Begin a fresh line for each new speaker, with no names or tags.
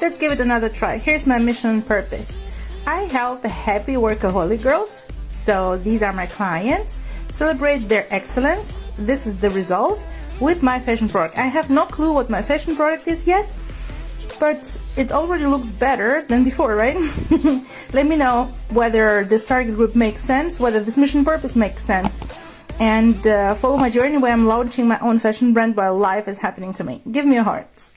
let's give it another try. Here's my mission and purpose. I help happy workaholic girls. So these are my clients. Celebrate their excellence. This is the result with my fashion product. I have no clue what my fashion product is yet, but it already looks better than before, right? Let me know whether this target group makes sense, whether this mission purpose makes sense, and uh, follow my journey where I'm launching my own fashion brand while life is happening to me. Give me your hearts.